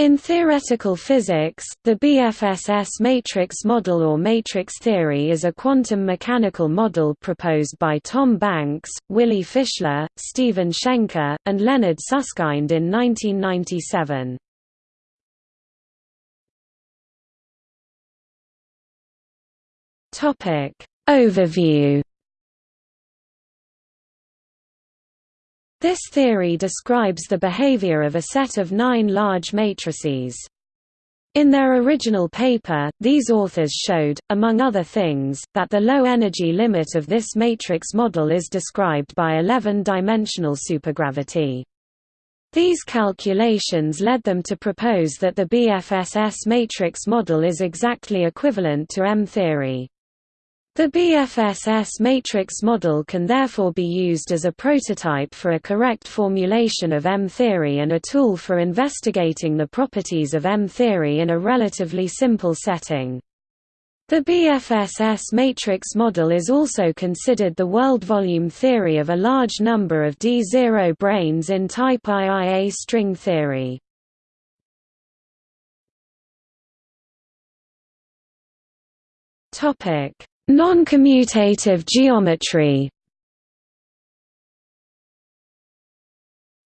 In theoretical physics, the BFSS matrix model or matrix theory is a quantum mechanical model proposed by Tom Banks, Willy Fischler, Stephen Shenker, and Leonard Susskind in 1997. Overview This theory describes the behavior of a set of nine large matrices. In their original paper, these authors showed, among other things, that the low energy limit of this matrix model is described by 11-dimensional supergravity. These calculations led them to propose that the BFSS matrix model is exactly equivalent to M-theory. The BFSS matrix model can therefore be used as a prototype for a correct formulation of M-theory and a tool for investigating the properties of M-theory in a relatively simple setting. The BFSS matrix model is also considered the world volume theory of a large number of D0 branes in type IIA string theory. Topic Non-commutative geometry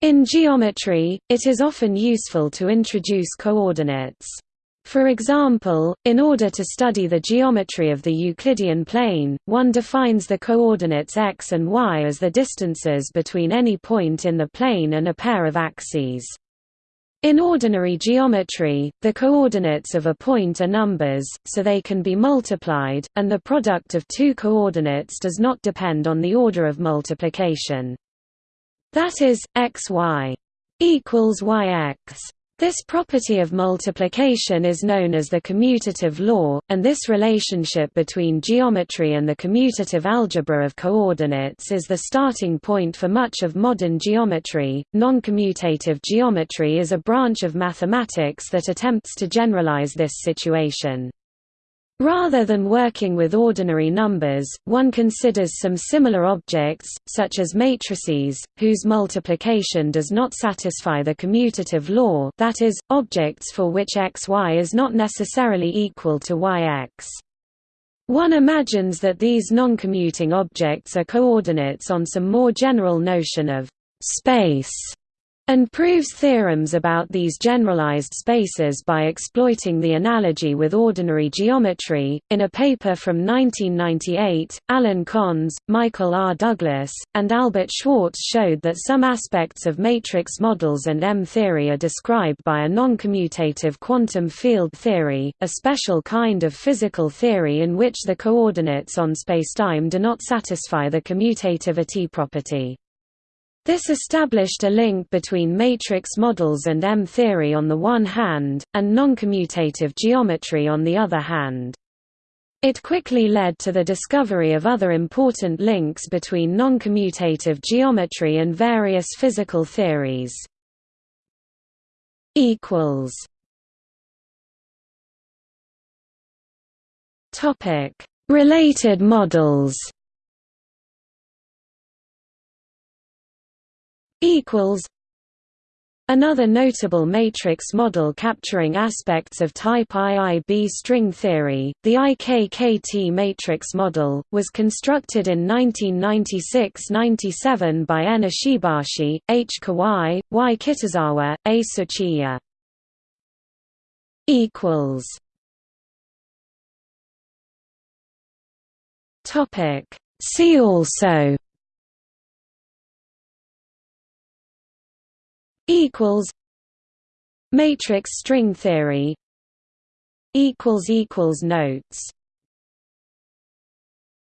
In geometry, it is often useful to introduce coordinates. For example, in order to study the geometry of the Euclidean plane, one defines the coordinates x and y as the distances between any point in the plane and a pair of axes. In ordinary geometry, the coordinates of a point are numbers, so they can be multiplied, and the product of two coordinates does not depend on the order of multiplication. That is, xy equals yx. This property of multiplication is known as the commutative law, and this relationship between geometry and the commutative algebra of coordinates is the starting point for much of modern geometry. Non-commutative geometry is a branch of mathematics that attempts to generalize this situation. Rather than working with ordinary numbers, one considers some similar objects, such as matrices, whose multiplication does not satisfy the commutative law that is, objects for which xy is not necessarily equal to yx. One imagines that these non-commuting objects are coordinates on some more general notion of space and proves theorems about these generalized spaces by exploiting the analogy with ordinary geometry. In a paper from 1998, Alan Connes, Michael R. Douglas, and Albert Schwarz showed that some aspects of matrix models and M-theory are described by a non-commutative quantum field theory, a special kind of physical theory in which the coordinates on spacetime do not satisfy the commutativity property. This established a link between matrix models and M-theory on the one hand, and noncommutative geometry on the other hand. It quickly led to the discovery of other important links between noncommutative geometry and various physical theories. Related models equals Another notable matrix model capturing aspects of type IIB string theory, the IKKT matrix model, was constructed in 1996–97 by N. Ishibashi, H. Kawai, Y. Kitazawa, A. Tsuchiya. See also equals matrix string theory equals equals notes